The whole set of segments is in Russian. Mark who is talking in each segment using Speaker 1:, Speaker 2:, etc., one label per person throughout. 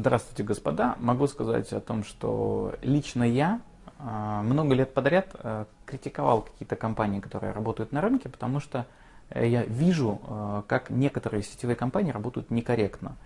Speaker 1: Здравствуйте, господа. Могу сказать о том, что лично я а, много лет подряд а, критиковал какие-то компании, которые работают на рынке, потому что э, я вижу, а, как некоторые сетевые компании работают некорректно.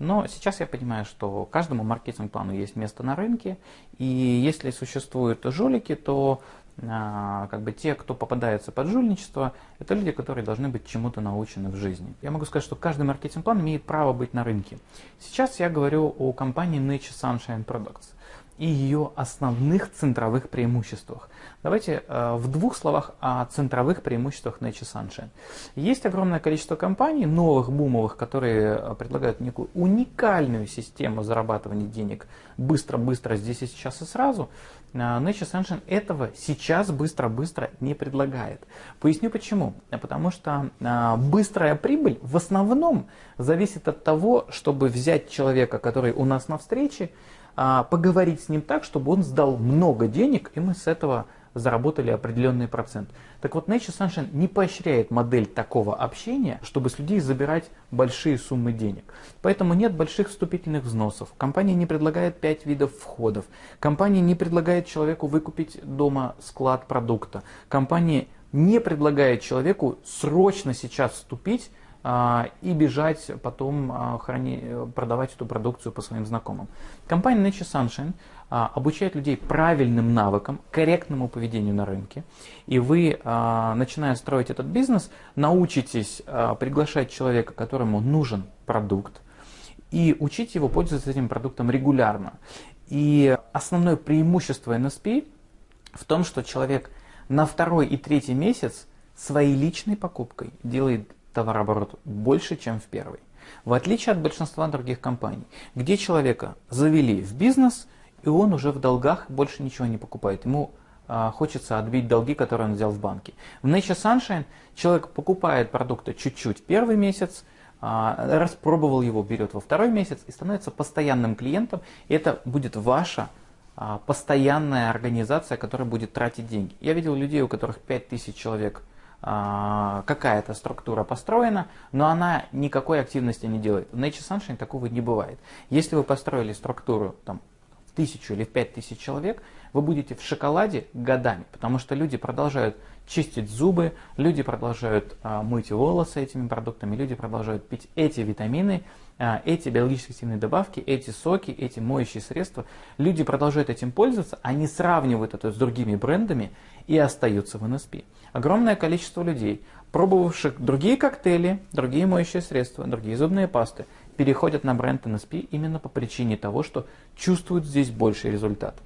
Speaker 1: Но сейчас я понимаю, что каждому маркетинг-плану есть место на рынке, и если существуют жулики, то как бы те, кто попадается под жульничество, это люди, которые должны быть чему-то научены в жизни. Я могу сказать, что каждый маркетинг-план имеет право быть на рынке. Сейчас я говорю о компании Nature Sunshine Products и ее основных центровых преимуществах. Давайте э, в двух словах о центровых преимуществах Nature Sunshine. Есть огромное количество компаний, новых, бумовых, которые э, предлагают некую уникальную систему зарабатывания денег быстро-быстро, здесь и сейчас и сразу. Nature Sunshine этого сейчас быстро-быстро не предлагает. Поясню почему. Потому что э, быстрая прибыль в основном зависит от того, чтобы взять человека, который у нас на встрече, а, поговорить с ним так, чтобы он сдал много денег, и мы с этого заработали определенный процент. Так вот, Nature Sunshine не поощряет модель такого общения, чтобы с людей забирать большие суммы денег. Поэтому нет больших вступительных взносов. Компания не предлагает 5 видов входов. Компания не предлагает человеку выкупить дома склад продукта. Компания не предлагает человеку срочно сейчас вступить а, и бежать потом а, храни, продавать эту продукцию по своим знакомым. Компания Nature Sunshine а, обучает людей правильным навыкам, корректному поведению на рынке. И вы, начиная строить этот бизнес, научитесь приглашать человека, которому нужен продукт, и учить его пользоваться этим продуктом регулярно. И основное преимущество NSP в том, что человек на второй и третий месяц своей личной покупкой делает товарооборот больше, чем в первой. В отличие от большинства других компаний, где человека завели в бизнес, и он уже в долгах больше ничего не покупает. Ему а, хочется отбить долги, которые он взял в банке. В Nature Sunshine человек покупает продукты чуть-чуть первый месяц, а, распробовал его, берет во второй месяц и становится постоянным клиентом. И это будет ваша а, постоянная организация, которая будет тратить деньги. Я видел людей, у которых 5000 человек какая-то структура построена, но она никакой активности не делает. В Nature Sunshine такого не бывает. Если вы построили структуру там, тысячу или в пять тысяч человек, вы будете в шоколаде годами, потому что люди продолжают чистить зубы, люди продолжают а, мыть волосы этими продуктами, люди продолжают пить эти витамины, а, эти биологически активные добавки, эти соки, эти моющие средства. Люди продолжают этим пользоваться, они сравнивают это с другими брендами и остаются в НСП. Огромное количество людей, пробовавших другие коктейли, другие моющие средства, другие зубные пасты, переходят на бренд NSP именно по причине того, что чувствуют здесь больший результат.